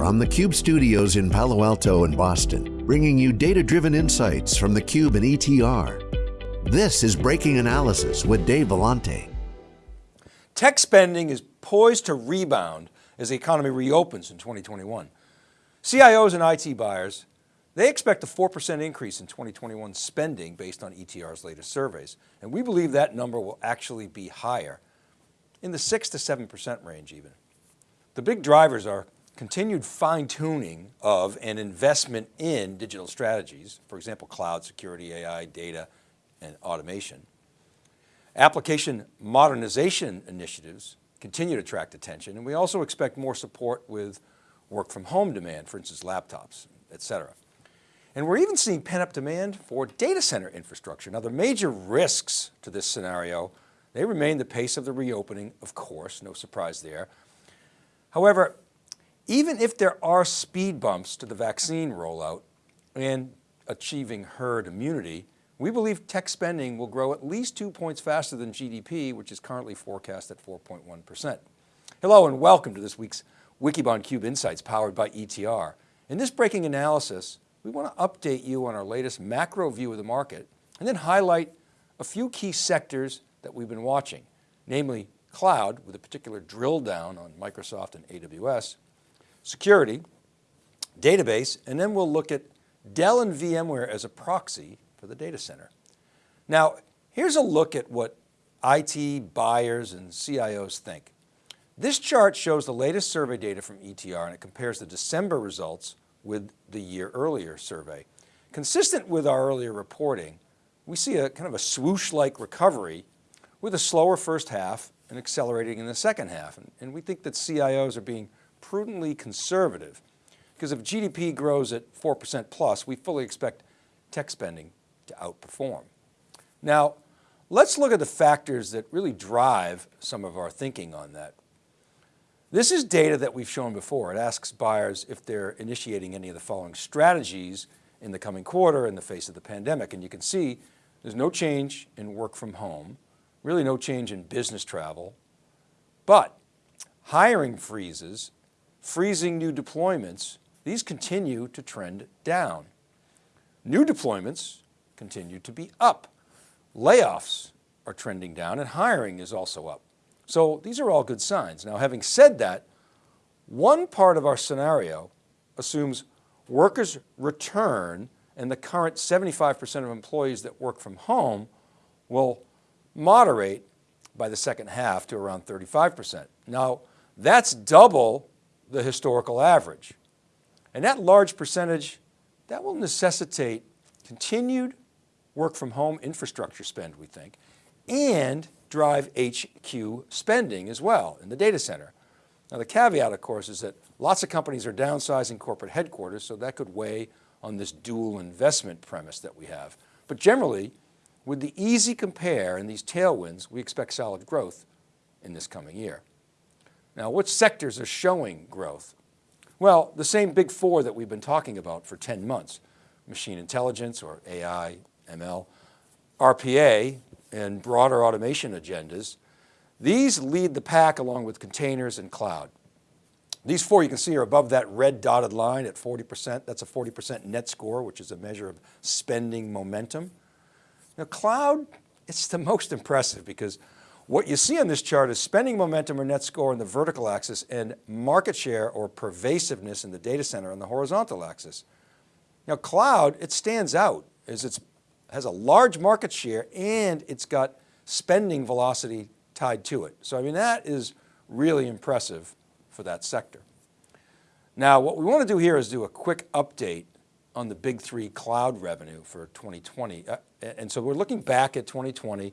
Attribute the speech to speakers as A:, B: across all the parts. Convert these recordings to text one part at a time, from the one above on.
A: from the Cube studios in Palo Alto and Boston, bringing you data-driven insights from the Cube and ETR. This is Breaking Analysis with Dave Vellante.
B: Tech spending is poised to rebound as the economy reopens in 2021. CIOs and IT buyers, they expect a 4% increase in 2021 spending based on ETR's latest surveys. And we believe that number will actually be higher in the six to 7% range even. The big drivers are continued fine tuning of and investment in digital strategies, for example, cloud security, AI, data, and automation. Application modernization initiatives continue to attract attention, and we also expect more support with work from home demand, for instance, laptops, et cetera. And we're even seeing pent-up demand for data center infrastructure. Now the major risks to this scenario, they remain the pace of the reopening, of course, no surprise there. However, even if there are speed bumps to the vaccine rollout and achieving herd immunity, we believe tech spending will grow at least two points faster than GDP, which is currently forecast at 4.1%. Hello and welcome to this week's Wikibon Cube Insights powered by ETR. In this breaking analysis, we want to update you on our latest macro view of the market and then highlight a few key sectors that we've been watching, namely cloud with a particular drill down on Microsoft and AWS, security, database, and then we'll look at Dell and VMware as a proxy for the data center. Now, here's a look at what IT buyers and CIOs think. This chart shows the latest survey data from ETR and it compares the December results with the year earlier survey. Consistent with our earlier reporting, we see a kind of a swoosh-like recovery with a slower first half and accelerating in the second half. And, and we think that CIOs are being prudently conservative because if GDP grows at 4% plus, we fully expect tech spending to outperform. Now, let's look at the factors that really drive some of our thinking on that. This is data that we've shown before. It asks buyers if they're initiating any of the following strategies in the coming quarter in the face of the pandemic. And you can see there's no change in work from home, really no change in business travel, but hiring freezes, freezing new deployments, these continue to trend down. New deployments continue to be up. Layoffs are trending down and hiring is also up. So these are all good signs. Now, having said that, one part of our scenario assumes workers return and the current 75% of employees that work from home will moderate by the second half to around 35%. Now, that's double the historical average. And that large percentage, that will necessitate continued work from home infrastructure spend, we think, and drive HQ spending as well in the data center. Now the caveat of course is that lots of companies are downsizing corporate headquarters, so that could weigh on this dual investment premise that we have. But generally, with the easy compare and these tailwinds, we expect solid growth in this coming year. Now, which sectors are showing growth? Well, the same big four that we've been talking about for 10 months, machine intelligence or AI, ML, RPA, and broader automation agendas. These lead the pack along with containers and cloud. These four you can see are above that red dotted line at 40%. That's a 40% net score, which is a measure of spending momentum. Now cloud, it's the most impressive because what you see on this chart is spending momentum or net score on the vertical axis and market share or pervasiveness in the data center on the horizontal axis. Now cloud, it stands out as it has a large market share and it's got spending velocity tied to it. So I mean, that is really impressive for that sector. Now, what we want to do here is do a quick update on the big three cloud revenue for 2020. Uh, and so we're looking back at 2020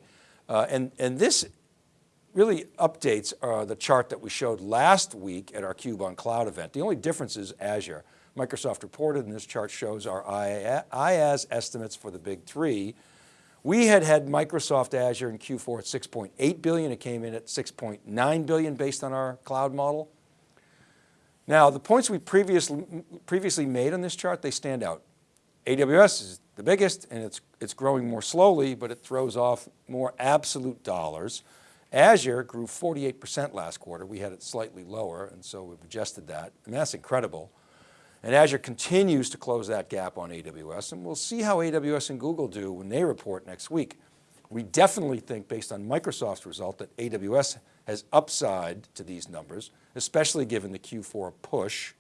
B: uh, and, and this really updates uh, the chart that we showed last week at our Cube on Cloud event. The only difference is Azure. Microsoft reported and this chart shows our IaaS estimates for the big three. We had had Microsoft Azure in Q4 at 6.8 billion. It came in at 6.9 billion based on our cloud model. Now the points we previously, previously made on this chart, they stand out. AWS is the biggest and it's, it's growing more slowly, but it throws off more absolute dollars. Azure grew 48% last quarter. We had it slightly lower, and so we've adjusted that. and that's incredible. And Azure continues to close that gap on AWS, and we'll see how AWS and Google do when they report next week. We definitely think based on Microsoft's result that AWS has upside to these numbers, especially given the Q4 push,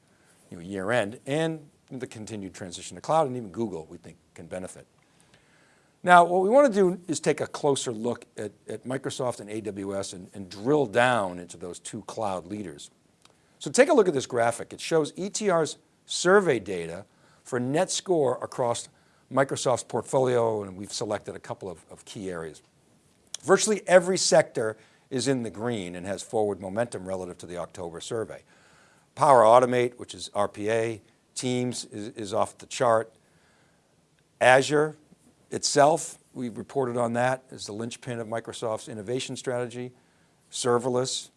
B: you know, year end, and the continued transition to cloud, and even Google we think can benefit. Now, what we want to do is take a closer look at, at Microsoft and AWS and, and drill down into those two cloud leaders. So take a look at this graphic. It shows ETR's survey data for net score across Microsoft's portfolio, and we've selected a couple of, of key areas. Virtually every sector is in the green and has forward momentum relative to the October survey. Power Automate, which is RPA, Teams is, is off the chart. Azure itself, we reported on that as the linchpin of Microsoft's innovation strategy. Serverless,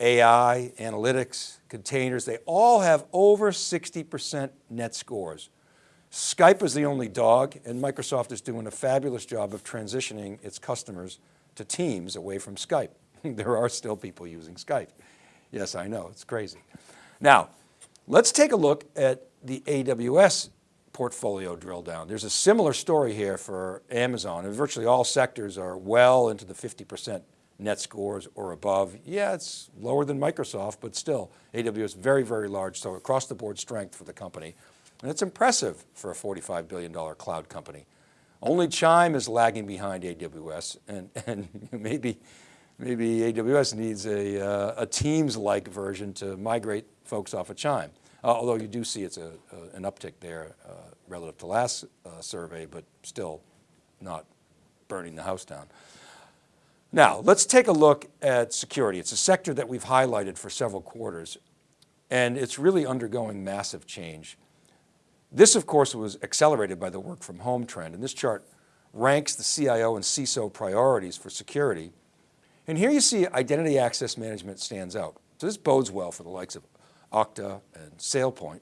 B: AI, analytics, containers, they all have over 60% net scores. Skype is the only dog and Microsoft is doing a fabulous job of transitioning its customers to Teams away from Skype. there are still people using Skype. Yes, I know, it's crazy. Now, let's take a look at the AWS portfolio drill down. There's a similar story here for Amazon and virtually all sectors are well into the 50% net scores or above. Yeah, it's lower than Microsoft, but still AWS very, very large. So across the board strength for the company. And it's impressive for a $45 billion cloud company. Only Chime is lagging behind AWS and, and maybe, maybe AWS needs a, uh, a Teams-like version to migrate folks off of Chime. Uh, although you do see it's a, an uptick there uh, relative to last uh, survey, but still not burning the house down. Now, let's take a look at security. It's a sector that we've highlighted for several quarters, and it's really undergoing massive change. This, of course, was accelerated by the work from home trend, and this chart ranks the CIO and CISO priorities for security. And here you see identity access management stands out. So this bodes well for the likes of Okta and SailPoint.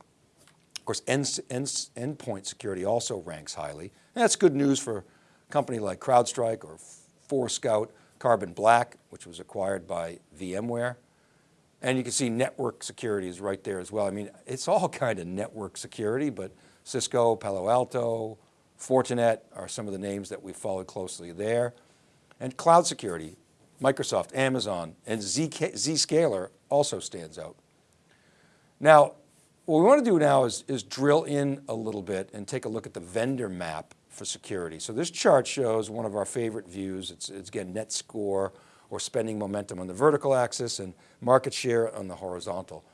B: Of course, end, end, endpoint security also ranks highly. And that's good news for a company like CrowdStrike or Forescout Carbon Black, which was acquired by VMware. And you can see network security is right there as well. I mean, it's all kind of network security, but Cisco, Palo Alto, Fortinet are some of the names that we followed closely there. And cloud security, Microsoft, Amazon, and ZK, Zscaler also stands out. Now, what we want to do now is, is drill in a little bit and take a look at the vendor map for security. So this chart shows one of our favorite views. It's, it's again, net score or spending momentum on the vertical axis and market share on the horizontal.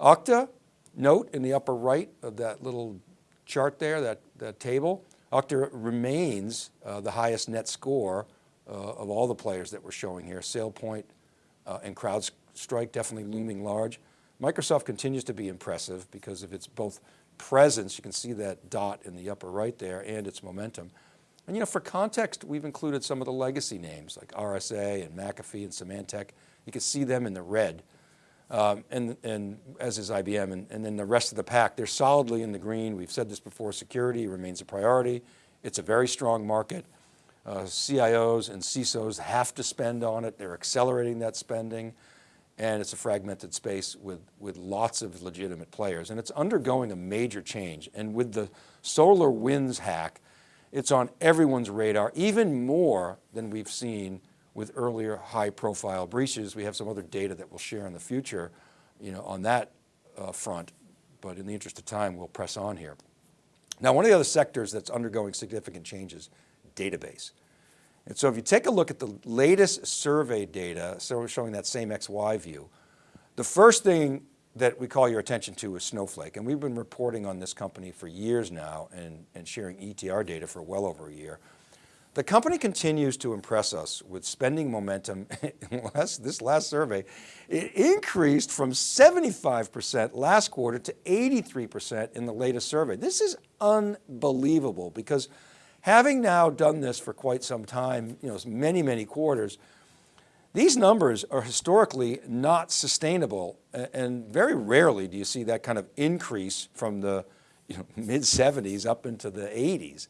B: Okta, note in the upper right of that little chart there, that, that table, Okta remains uh, the highest net score uh, of all the players that we're showing here. SailPoint uh, and CrowdStrike definitely looming large. Microsoft continues to be impressive because of its both presence, you can see that dot in the upper right there, and its momentum. And you know, for context, we've included some of the legacy names like RSA and McAfee and Symantec. You can see them in the red, um, and, and as is IBM, and, and then the rest of the pack, they're solidly in the green. We've said this before, security remains a priority. It's a very strong market. Uh, CIOs and CISOs have to spend on it. They're accelerating that spending and it's a fragmented space with, with lots of legitimate players and it's undergoing a major change. And with the SolarWinds hack, it's on everyone's radar, even more than we've seen with earlier high profile breaches. We have some other data that we'll share in the future you know, on that uh, front, but in the interest of time, we'll press on here. Now, one of the other sectors that's undergoing significant changes, database. And so if you take a look at the latest survey data, so showing that same XY view, the first thing that we call your attention to is Snowflake. And we've been reporting on this company for years now and, and sharing ETR data for well over a year. The company continues to impress us with spending momentum. this last survey, it increased from 75% last quarter to 83% in the latest survey. This is unbelievable because Having now done this for quite some time, you know, many, many quarters, these numbers are historically not sustainable and very rarely do you see that kind of increase from the you know, mid 70s up into the 80s.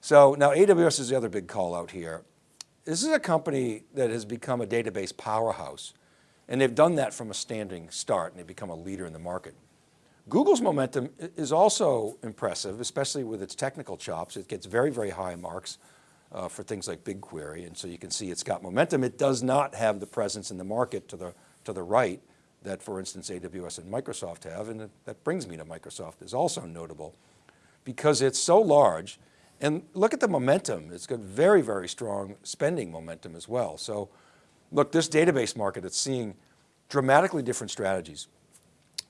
B: So now AWS is the other big call out here. this is a company that has become a database powerhouse and they've done that from a standing start and they've become a leader in the market. Google's momentum is also impressive, especially with its technical chops. It gets very, very high marks uh, for things like BigQuery. And so you can see it's got momentum. It does not have the presence in the market to the, to the right that for instance, AWS and Microsoft have. And that brings me to Microsoft is also notable because it's so large and look at the momentum. It's got very, very strong spending momentum as well. So look, this database market, it's seeing dramatically different strategies.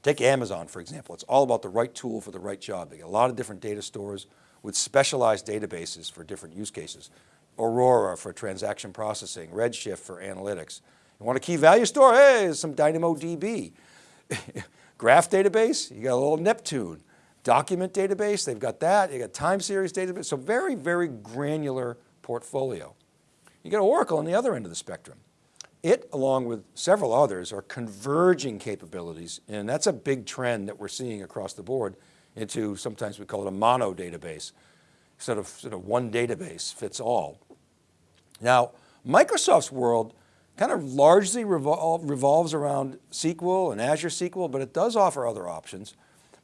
B: Take Amazon, for example. It's all about the right tool for the right job. They get a lot of different data stores with specialized databases for different use cases. Aurora for transaction processing, Redshift for analytics. You want a key value store? Hey, some DynamoDB. Graph database, you got a little Neptune. Document database, they've got that. You got time series database. So very, very granular portfolio. You got Oracle on the other end of the spectrum. It, along with several others, are converging capabilities, and that's a big trend that we're seeing across the board into, sometimes we call it a mono database, sort of, sort of one database fits all. Now, Microsoft's world kind of largely revol revolves around SQL and Azure SQL, but it does offer other options.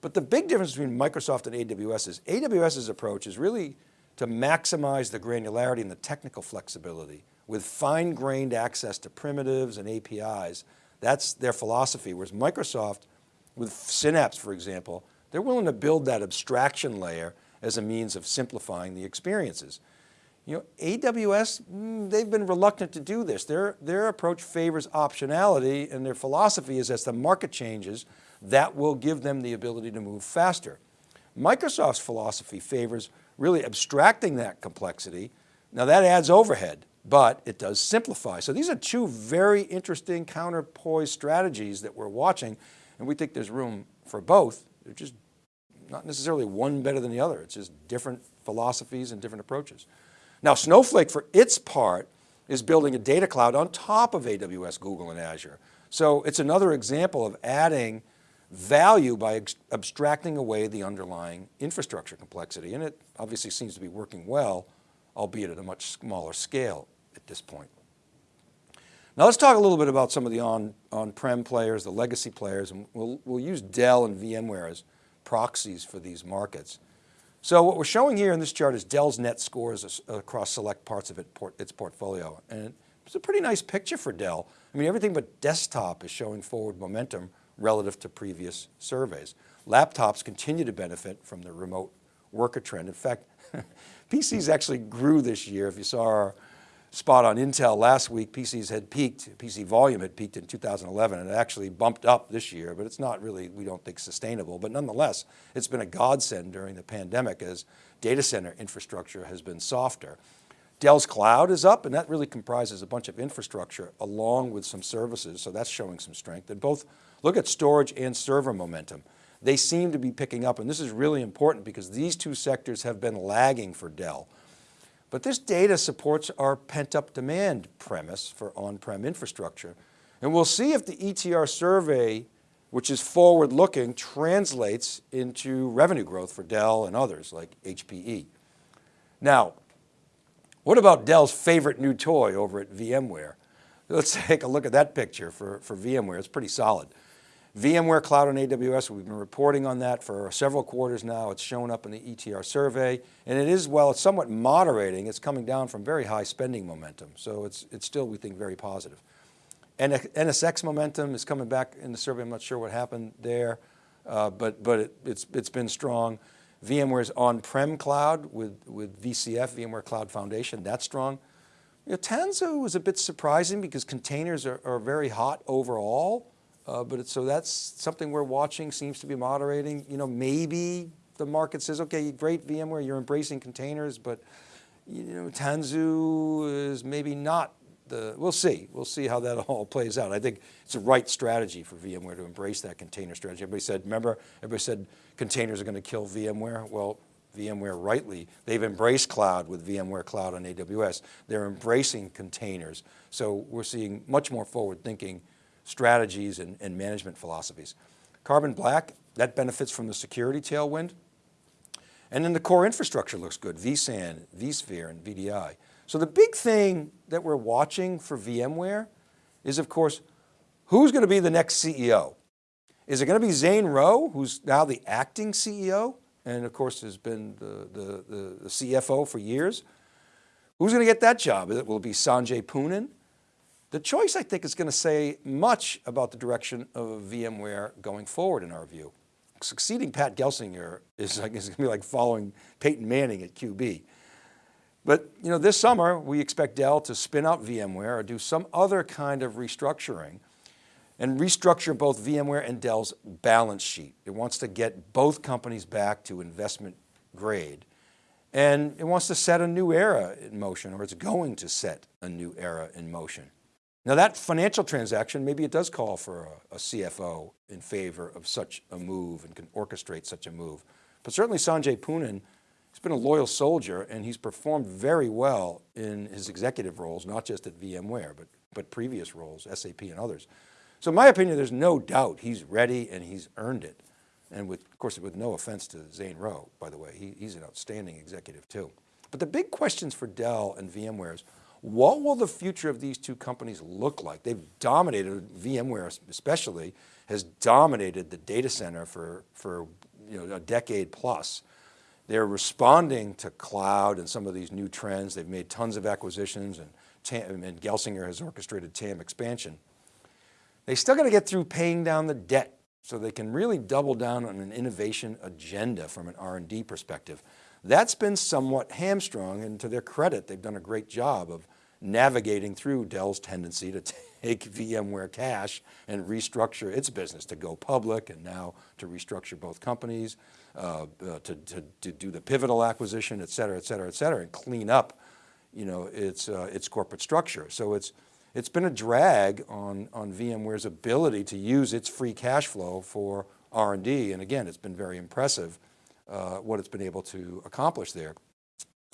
B: But the big difference between Microsoft and AWS is AWS's approach is really to maximize the granularity and the technical flexibility with fine-grained access to primitives and APIs. That's their philosophy, whereas Microsoft, with Synapse, for example, they're willing to build that abstraction layer as a means of simplifying the experiences. You know, AWS, mm, they've been reluctant to do this. Their, their approach favors optionality and their philosophy is as the market changes, that will give them the ability to move faster. Microsoft's philosophy favors really abstracting that complexity. Now that adds overhead but it does simplify. So these are two very interesting counterpoise strategies that we're watching and we think there's room for both. They're just not necessarily one better than the other. It's just different philosophies and different approaches. Now Snowflake for its part is building a data cloud on top of AWS, Google and Azure. So it's another example of adding value by abstracting away the underlying infrastructure complexity. And it obviously seems to be working well, albeit at a much smaller scale at this point. Now let's talk a little bit about some of the on, on-prem players, the legacy players, and we'll, we'll use Dell and VMware as proxies for these markets. So what we're showing here in this chart is Dell's net scores across select parts of it, port, its portfolio. And it's a pretty nice picture for Dell. I mean, everything but desktop is showing forward momentum relative to previous surveys. Laptops continue to benefit from the remote worker trend. In fact, PCs actually grew this year. If you saw our spot on Intel last week, PCs had peaked, PC volume had peaked in 2011 and it actually bumped up this year, but it's not really, we don't think sustainable. But nonetheless, it's been a godsend during the pandemic as data center infrastructure has been softer. Dell's cloud is up and that really comprises a bunch of infrastructure along with some services. So that's showing some strength and both look at storage and server momentum. They seem to be picking up and this is really important because these two sectors have been lagging for Dell. But this data supports our pent up demand premise for on-prem infrastructure. And we'll see if the ETR survey, which is forward looking, translates into revenue growth for Dell and others like HPE. Now, what about Dell's favorite new toy over at VMware? Let's take a look at that picture for, for VMware, it's pretty solid. VMware Cloud on AWS, we've been reporting on that for several quarters now. It's shown up in the ETR survey and it is, well, it's somewhat moderating. It's coming down from very high spending momentum. So it's, it's still, we think, very positive. And NSX momentum is coming back in the survey. I'm not sure what happened there, uh, but, but it, it's, it's been strong. VMware's on-prem cloud with, with VCF, VMware Cloud Foundation, that's strong. You know, Tanzu was a bit surprising because containers are, are very hot overall. Uh, but so that's something we're watching, seems to be moderating. You know, maybe the market says, okay, great VMware, you're embracing containers, but you know, Tanzu is maybe not the, we'll see. We'll see how that all plays out. I think it's the right strategy for VMware to embrace that container strategy. Everybody said, remember, everybody said containers are going to kill VMware. Well, VMware rightly, they've embraced cloud with VMware Cloud on AWS. They're embracing containers. So we're seeing much more forward thinking strategies and, and management philosophies. Carbon black, that benefits from the security tailwind. And then the core infrastructure looks good, vSAN, vSphere, and VDI. So the big thing that we're watching for VMware is of course, who's going to be the next CEO? Is it going to be Zane Rowe, who's now the acting CEO? And of course has been the, the, the, the CFO for years. Who's going to get that job? Will it be Sanjay Poonen? The choice I think is going to say much about the direction of VMware going forward in our view. Succeeding Pat Gelsinger is, like, is going to be like following Peyton Manning at QB. But you know, this summer we expect Dell to spin out VMware or do some other kind of restructuring and restructure both VMware and Dell's balance sheet. It wants to get both companies back to investment grade. And it wants to set a new era in motion, or it's going to set a new era in motion. Now that financial transaction, maybe it does call for a, a CFO in favor of such a move and can orchestrate such a move. But certainly Sanjay Poonen He's been a loyal soldier and he's performed very well in his executive roles, not just at VMware, but, but previous roles, SAP and others. So in my opinion, there's no doubt he's ready and he's earned it. And with, of course, with no offense to Zane Rowe, by the way, he, he's an outstanding executive too. But the big questions for Dell and VMware is, what will the future of these two companies look like? They've dominated, VMware especially, has dominated the data center for, for you know, a decade plus. They're responding to cloud and some of these new trends. They've made tons of acquisitions and, TAM, and Gelsinger has orchestrated TAM expansion. They still got to get through paying down the debt so they can really double down on an innovation agenda from an R&D perspective. That's been somewhat hamstrung and to their credit, they've done a great job of navigating through Dell's tendency to take VMware cash and restructure its business to go public and now to restructure both companies, uh, uh, to, to, to, do the pivotal acquisition, et cetera, et cetera, et cetera, and clean up you know, its, uh, its corporate structure. So it's, it's been a drag on, on VMware's ability to use its free cash flow for R&D. And again, it's been very impressive uh, what it's been able to accomplish there.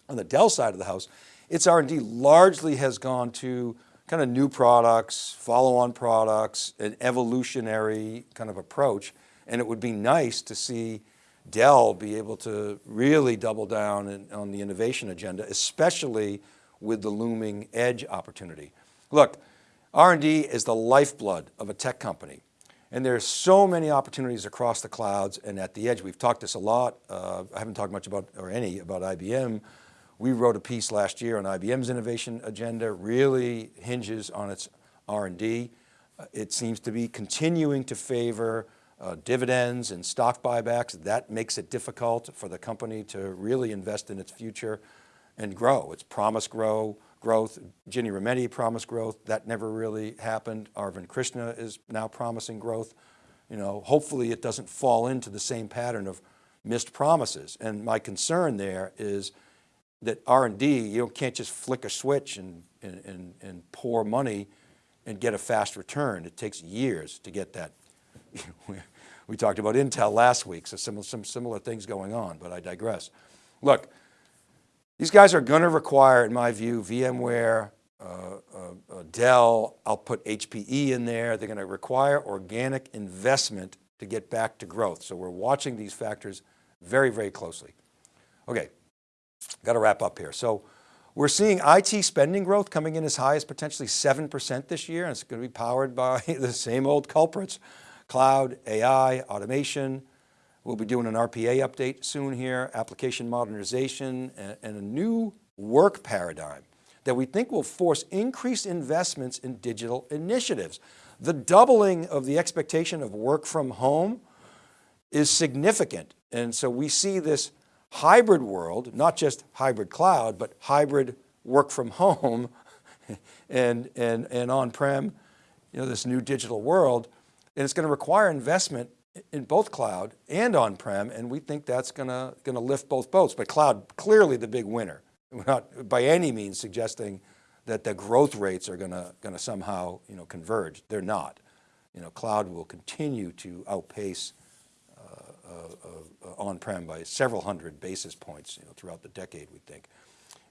B: On the Dell side of the house, its R&D largely has gone to kind of new products, follow-on products, an evolutionary kind of approach. And it would be nice to see Dell be able to really double down in, on the innovation agenda, especially with the looming edge opportunity. Look, R&D is the lifeblood of a tech company. And there's so many opportunities across the clouds and at the edge. We've talked this a lot. Uh, I haven't talked much about, or any, about IBM, we wrote a piece last year on IBM's innovation agenda, really hinges on its R&D. Uh, it seems to be continuing to favor uh, dividends and stock buybacks. That makes it difficult for the company to really invest in its future and grow. It's promised grow, growth. Ginny Rometty promised growth. That never really happened. Arvind Krishna is now promising growth. You know, hopefully it doesn't fall into the same pattern of missed promises. And my concern there is that R&D, you can't just flick a switch and, and, and, pour money and get a fast return. It takes years to get that. we talked about Intel last week, so some, some similar things going on, but I digress. Look, these guys are going to require, in my view, VMware, uh, uh, uh, Dell, I'll put HPE in there. They're going to require organic investment to get back to growth. So we're watching these factors very, very closely. Okay, Got to wrap up here. So we're seeing IT spending growth coming in as high as potentially 7% this year. And it's going to be powered by the same old culprits, cloud, AI, automation. We'll be doing an RPA update soon here, application modernization, and, and a new work paradigm that we think will force increased investments in digital initiatives. The doubling of the expectation of work from home is significant. And so we see this hybrid world, not just hybrid cloud, but hybrid work from home and, and, and on-prem, you know, this new digital world. And it's going to require investment in both cloud and on-prem. And we think that's going to, going to lift both boats, but cloud clearly the big winner. We're not by any means suggesting that the growth rates are going to, going to somehow, you know, converge. They're not. You know, cloud will continue to outpace Uh, uh, on-prem by several hundred basis points you know, throughout the decade, we think.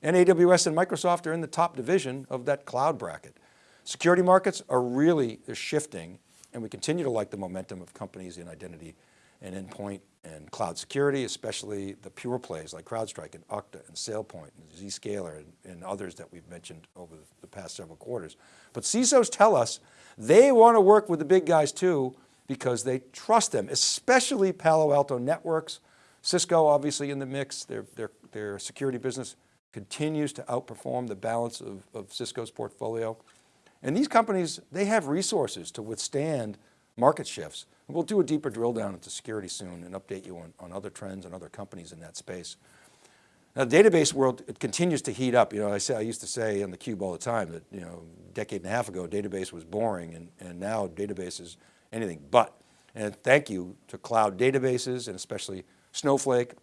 B: And AWS and Microsoft are in the top division of that cloud bracket. Security markets are really shifting and we continue to like the momentum of companies in identity and endpoint and cloud security, especially the pure plays like CrowdStrike and Okta and SailPoint and Zscaler and, and others that we've mentioned over the past several quarters. But CISOs tell us they want to work with the big guys too because they trust them, especially Palo Alto Networks, Cisco obviously in the mix, their, their, their security business continues to outperform the balance of, of Cisco's portfolio. And these companies, they have resources to withstand market shifts. And we'll do a deeper drill down into security soon and update you on, on other trends and other companies in that space. Now the database world, it continues to heat up. You know, I say, I used to say on the cube all the time that, you know, a decade and a half ago, database was boring and, and now database is anything but. And thank you to cloud databases and especially Snowflake,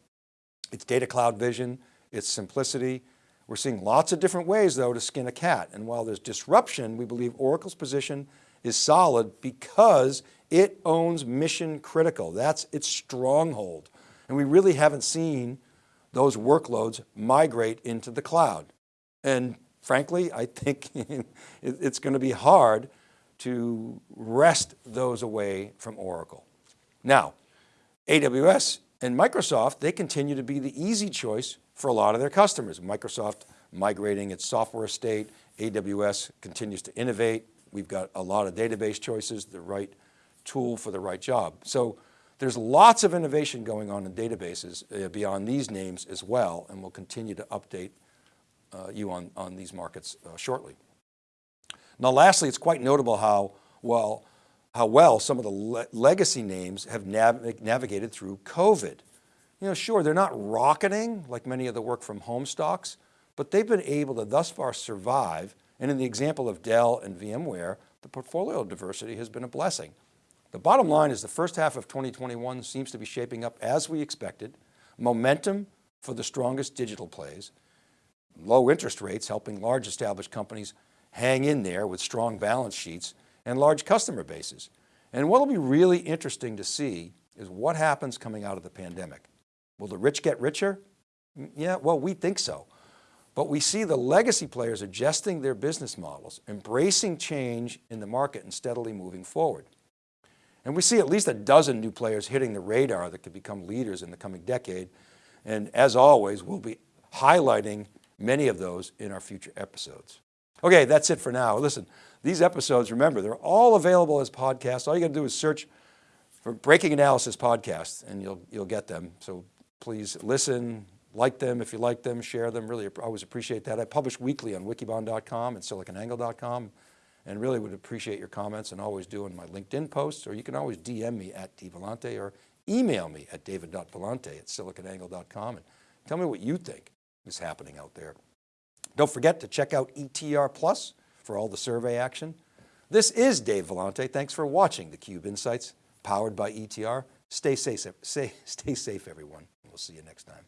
B: its data cloud vision, its simplicity. We're seeing lots of different ways though to skin a cat. And while there's disruption, we believe Oracle's position is solid because it owns mission critical. That's its stronghold. And we really haven't seen those workloads migrate into the cloud. And frankly, I think it's going to be hard to wrest those away from Oracle. Now, AWS and Microsoft, they continue to be the easy choice for a lot of their customers. Microsoft migrating its software estate, AWS continues to innovate. We've got a lot of database choices, the right tool for the right job. So there's lots of innovation going on in databases uh, beyond these names as well, and we'll continue to update uh, you on, on these markets uh, shortly. Now lastly, it's quite notable how well how well some of the le legacy names have nav navigated through COVID. You know, sure, they're not rocketing like many of the work from home stocks, but they've been able to thus far survive. And in the example of Dell and VMware, the portfolio diversity has been a blessing. The bottom line is the first half of 2021 seems to be shaping up as we expected. Momentum for the strongest digital plays, low interest rates helping large established companies hang in there with strong balance sheets and large customer bases. And what'll be really interesting to see is what happens coming out of the pandemic. Will the rich get richer? Mm, yeah, well, we think so. But we see the legacy players adjusting their business models, embracing change in the market and steadily moving forward. And we see at least a dozen new players hitting the radar that could become leaders in the coming decade. And as always, we'll be highlighting many of those in our future episodes. Okay, that's it for now. Listen, these episodes, remember, they're all available as podcasts. All you got to do is search for Breaking Analysis Podcasts and you'll, you'll get them. So please listen, like them if you like them, share them. Really I always appreciate that. I publish weekly on wikibon.com and siliconangle.com and really would appreciate your comments and always do in my LinkedIn posts, or you can always DM me at dvellante or email me at david.vellante at siliconangle.com and tell me what you think is happening out there. Don't forget to check out ETR Plus for all the survey action. This is Dave Vellante. Thanks for watching theCUBE Insights powered by ETR. Stay safe, stay, stay safe everyone. We'll see you next time.